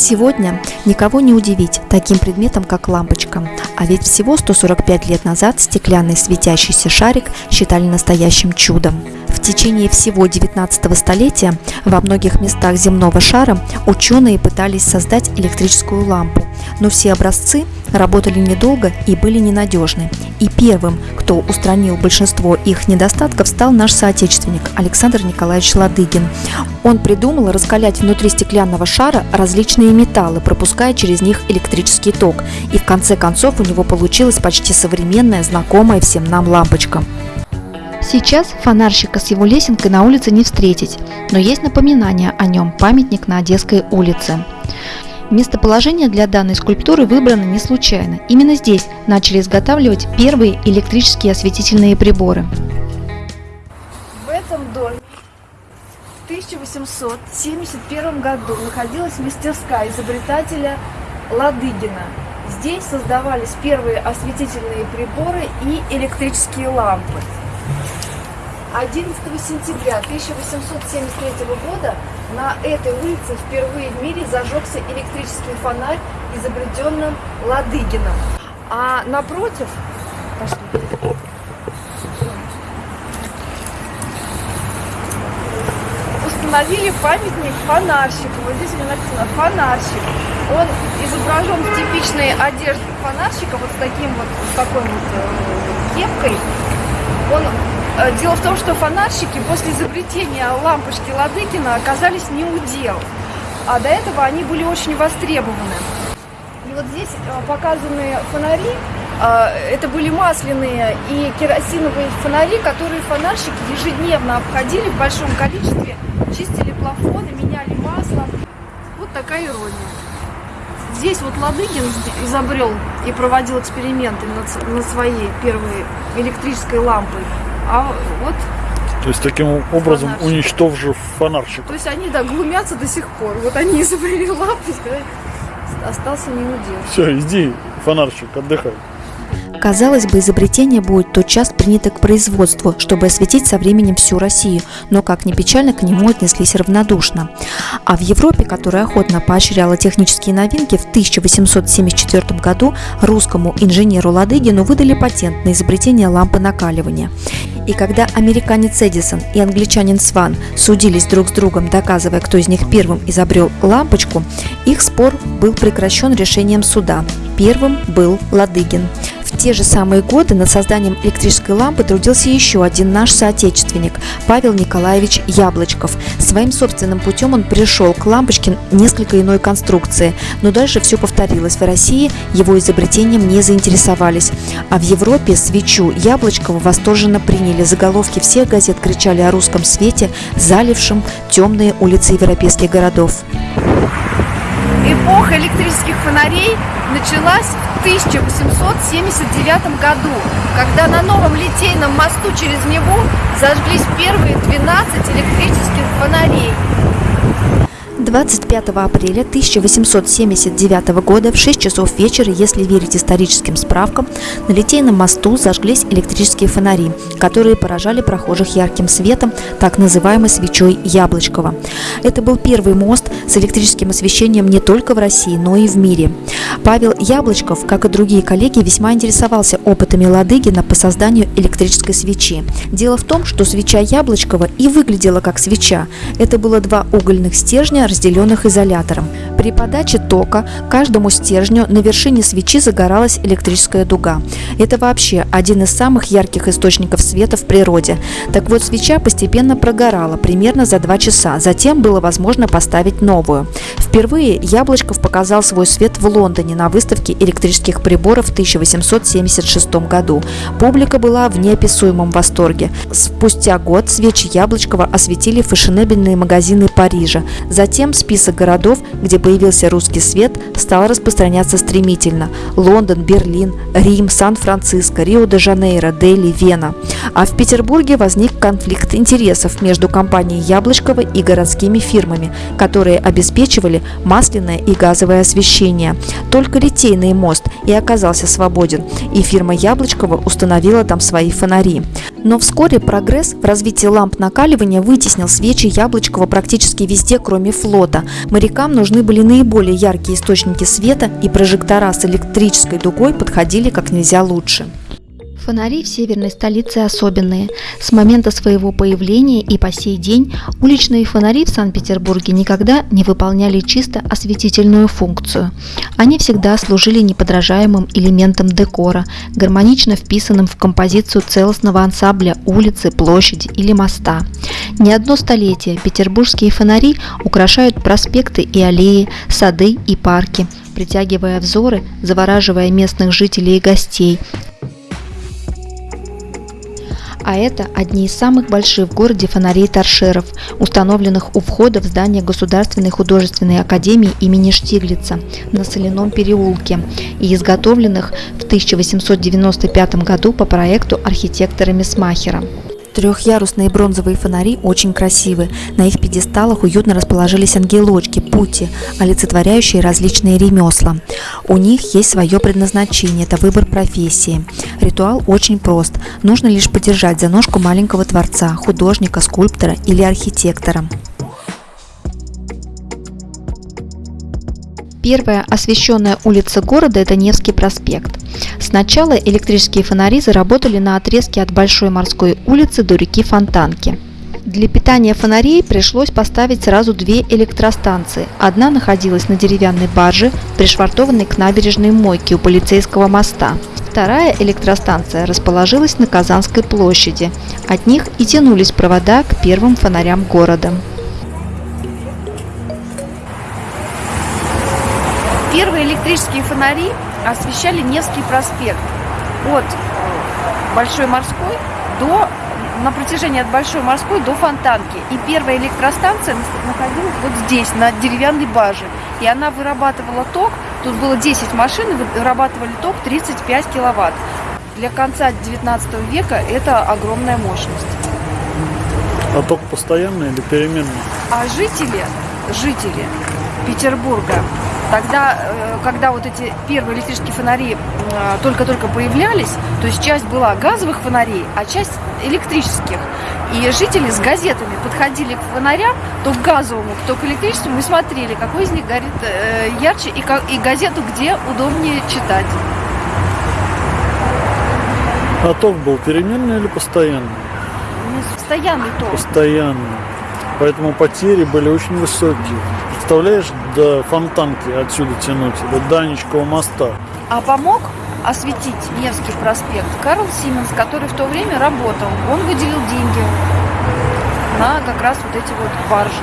Сегодня никого не удивить таким предметом, как лампочка. А ведь всего 145 лет назад стеклянный светящийся шарик считали настоящим чудом. В течение всего 19 столетия во многих местах земного шара ученые пытались создать электрическую лампу, но все образцы работали недолго и были ненадежны. И первым, кто устранил большинство их недостатков, стал наш соотечественник Александр Николаевич Ладыгин. Он придумал раскалять внутри стеклянного шара различные металлы, пропуская через них электрический ток. И в конце концов у него получилась почти современная, знакомая всем нам лампочка. Сейчас фонарщика с его лесенкой на улице не встретить, но есть напоминание о нем – памятник на Одесской улице. Местоположение для данной скульптуры выбрано не случайно. Именно здесь начали изготавливать первые электрические осветительные приборы. В этом доме в 1871 году находилась мастерская изобретателя Ладыгина. Здесь создавались первые осветительные приборы и электрические лампы. 11 сентября 1873 года на этой улице впервые в мире зажегся электрический фонарь, изобретенным Ладыгином. А напротив, пошли, установили памятник фонарщику. Вот здесь у него написано «фонарщик». Он изображен в типичной одежде фонарщика, вот с таким вот, с такой вот э, кепкой. Он дело в том, что фонарщики после изобретения лампочки Ладыкина оказались не у дел, а до этого они были очень востребованы. И вот здесь э, показаны фонари, э, это были масляные и керосиновые фонари, которые фонарщики ежедневно обходили в большом количестве, чистили плафоны, меняли масло. Вот такая ирония. Здесь вот Ладыгин изобрел и проводил эксперименты над своей первой электрической лампой. А вот то есть таким образом фонарщик. уничтожив фонарщик. То есть они, да, глумятся до сих пор. Вот они изобрели лампу, остался не удел. Все, иди, фонарщик, отдыхай. Казалось бы, изобретение будет тотчас принято к производству, чтобы осветить со временем всю Россию, но, как ни печально, к нему отнеслись равнодушно. А в Европе, которая охотно поощряла технические новинки, в 1874 году русскому инженеру Ладыгину выдали патент на изобретение лампы накаливания. И когда американец Эдисон и англичанин Сван судились друг с другом, доказывая, кто из них первым изобрел лампочку, их спор был прекращен решением суда. Первым был Ладыгин. В те же самые годы над созданием электрической лампы трудился еще один наш соотечественник – Павел Николаевич Яблочков. Своим собственным путем он пришел к лампочке несколько иной конструкции, но дальше все повторилось. В России его изобретением не заинтересовались, а в Европе свечу Яблочкова восторженно приняли. Заголовки всех газет кричали о русском свете, залившем темные улицы европейских городов. Электрических фонарей началась в 1879 году, когда на новом литейном мосту через него зажглись первые 12 электрических фонарей. 25 апреля 1879 года в 6 часов вечера, если верить историческим справкам, на Литейном мосту зажглись электрические фонари, которые поражали прохожих ярким светом, так называемой свечой Яблочкова. Это был первый мост с электрическим освещением не только в России, но и в мире. Павел Яблочков, как и другие коллеги, весьма интересовался опытами Ладыгина по созданию электрической свечи. Дело в том, что свеча Яблочкова и выглядела как свеча. Это было два угольных стержня, разделенных изолятором. При подаче тока каждому стержню на вершине свечи загоралась электрическая дуга. Это вообще один из самых ярких источников света в природе. Так вот, свеча постепенно прогорала примерно за два часа. Затем было возможно поставить новую. Впервые Яблочков показал свой свет в Лондоне на выставке электрических приборов в 1876 году. Публика была в неописуемом восторге. Спустя год свечи Яблочкова осветили фешенебельные магазины Парижа. Затем Затем список городов, где появился русский свет, стал распространяться стремительно. Лондон, Берлин, Рим, Сан-Франциско, Рио-де-Жанейро, Дели, Вена. А в Петербурге возник конфликт интересов между компанией Яблочкова и городскими фирмами, которые обеспечивали масляное и газовое освещение. Только Литейный мост и оказался свободен, и фирма Яблочкова установила там свои фонари. Но вскоре прогресс в развитии ламп накаливания вытеснил свечи Яблочкова практически везде, кроме флота. Морякам нужны были наиболее яркие источники света, и прожектора с электрической дугой подходили как нельзя лучше. Фонари в северной столице особенные. С момента своего появления и по сей день уличные фонари в Санкт-Петербурге никогда не выполняли чисто осветительную функцию. Они всегда служили неподражаемым элементом декора, гармонично вписанным в композицию целостного ансамбля улицы, площади или моста. Не одно столетие петербургские фонари украшают проспекты и аллеи, сады и парки, притягивая взоры, завораживая местных жителей и гостей, а это одни из самых больших в городе фонарей торшеров, установленных у входа в здание Государственной художественной академии имени Штиглица на Соляном переулке и изготовленных в 1895 году по проекту архитектора Месмахера. Трехъярусные бронзовые фонари очень красивы. На их пьедесталах уютно расположились ангелочки, пути, олицетворяющие различные ремесла. У них есть свое предназначение – это выбор профессии. Ритуал очень прост. Нужно лишь подержать за ножку маленького творца, художника, скульптора или архитектора. Первая освещенная улица города – это Невский проспект. Сначала электрические фонари заработали на отрезке от Большой морской улицы до реки Фонтанки. Для питания фонарей пришлось поставить сразу две электростанции. Одна находилась на деревянной барже, пришвартованной к набережной мойке у полицейского моста. Вторая электростанция расположилась на Казанской площади. От них и тянулись провода к первым фонарям города. Первые электрические фонари освещали Невский проспект от Большой Морской до на протяжении от Большой Морской до Фонтанки. И первая электростанция находилась вот здесь, на деревянной баже. И она вырабатывала ток, тут было 10 машин, вырабатывали ток 35 киловатт. Для конца 19 века это огромная мощность. А ток постоянный или переменный? А жители, жители Петербурга Тогда, э, когда вот эти первые электрические фонари э, только-только появлялись, то есть часть была газовых фонарей, а часть электрических. И жители с газетами подходили к фонарям, то к газовому, то к электрическому, и смотрели, какой из них горит э, ярче, и, и газету где удобнее читать. А ток был переменный или постоянный? Ну, постоянный ток. Постоянный. Поэтому потери были очень высокие представляешь, до фонтанки отсюда тянуть, до Данечкова моста. А помог осветить Невский проспект Карл Сименс, который в то время работал. Он выделил деньги на как раз вот эти вот баржи.